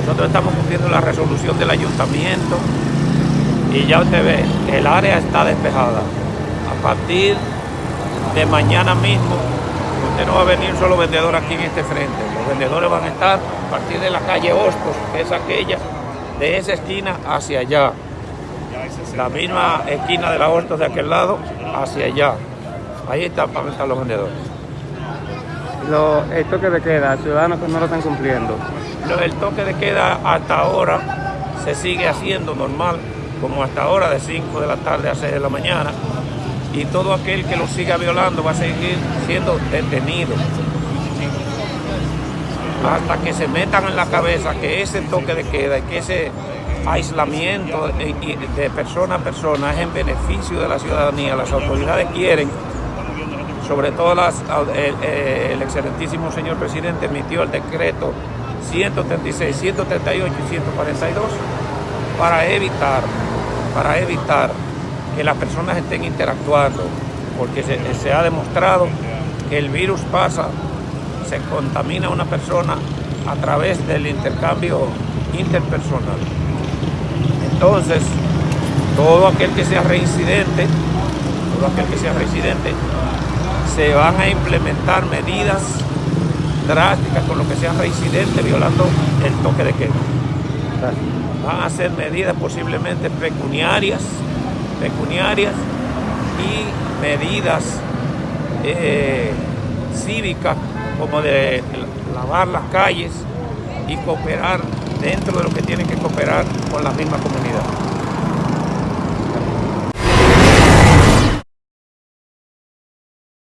Nosotros estamos cumpliendo la resolución del ayuntamiento y ya usted ve, que el área está despejada. A partir de mañana mismo, usted no va a venir solo vendedor aquí en este frente. Los vendedores van a estar a partir de la calle Hostos, que es aquella, de esa esquina hacia allá. La misma esquina de la Hostos de aquel lado, hacia allá. Ahí están, para estar los vendedores. Lo, el toque de queda, ciudadanos que no lo están cumpliendo. El toque de queda hasta ahora se sigue haciendo normal, como hasta ahora de 5 de la tarde a 6 de la mañana. Y todo aquel que lo siga violando va a seguir siendo detenido. Hasta que se metan en la cabeza que ese toque de queda y que ese aislamiento de, de persona a persona es en beneficio de la ciudadanía. Las autoridades quieren sobre todo las, el, el excelentísimo señor presidente emitió el decreto 136, 138 y 142 para evitar, para evitar que las personas estén interactuando, porque se, se ha demostrado que el virus pasa, se contamina a una persona a través del intercambio interpersonal. Entonces, todo aquel que sea reincidente, todo aquel que sea reincidente, se van a implementar medidas drásticas con lo que sea reincidente violando el toque de queda. Van a ser medidas posiblemente pecuniarias, pecuniarias y medidas eh, cívicas como de lavar las calles y cooperar dentro de lo que tienen que cooperar con la misma comunidad.